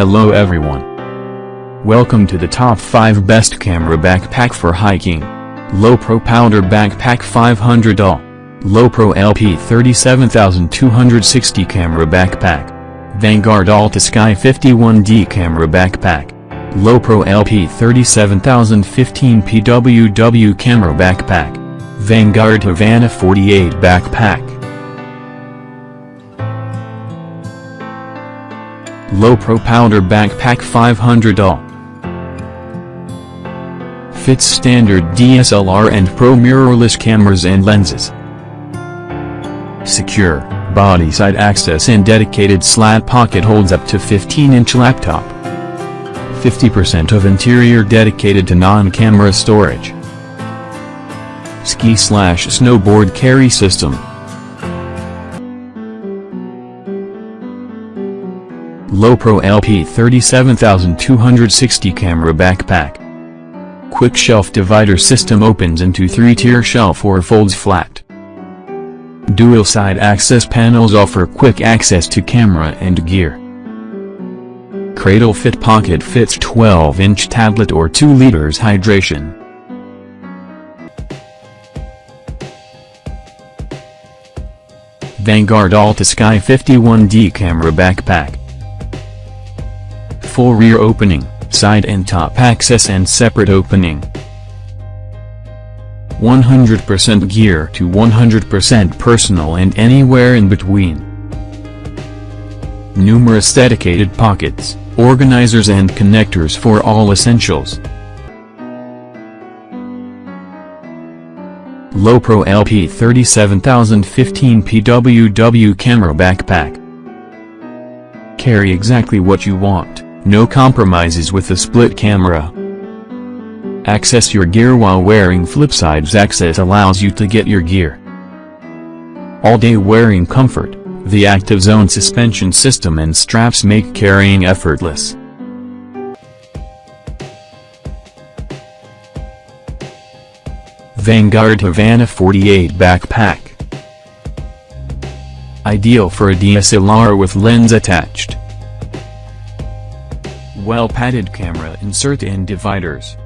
Hello everyone. Welcome to the top 5 best camera backpack for hiking. Lowepro Powder Backpack 500 All. Lowepro LP 37260 Camera Backpack. Vanguard Alta Sky 51D Camera Backpack. Lowepro LP 37015 PWW Camera Backpack. Vanguard Havana 48 Backpack. Lowepro Powder Backpack 500 All. Fits standard DSLR and Pro mirrorless cameras and lenses. Secure, body side access and dedicated slat pocket holds up to 15-inch laptop. 50% of interior dedicated to non-camera storage. Ski slash snowboard carry system. Lowepro LP 37260 camera backpack. Quick shelf divider system opens into 3-tier shelf or folds flat. Dual side access panels offer quick access to camera and gear. Cradle fit pocket fits 12-inch tablet or 2 liters hydration. Vanguard Alta Sky 51D camera backpack. Full rear opening, side and top access and separate opening. 100% gear to 100% personal and anywhere in between. Numerous dedicated pockets, organizers and connectors for all essentials. Lowepro LP 37015 PWW Camera Backpack. Carry exactly what you want, no compromises with the split camera. Access your gear while wearing Flipsides Access allows you to get your gear. All-day wearing comfort, the Active Zone suspension system and straps make carrying effortless. Vanguard Havana 48 Backpack Ideal for a DSLR with lens attached. Well-padded camera insert and dividers.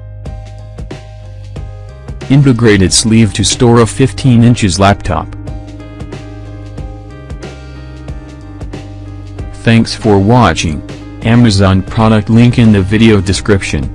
Integrated sleeve to store a 15 inches laptop. Thanks for watching. Amazon product link in the video description.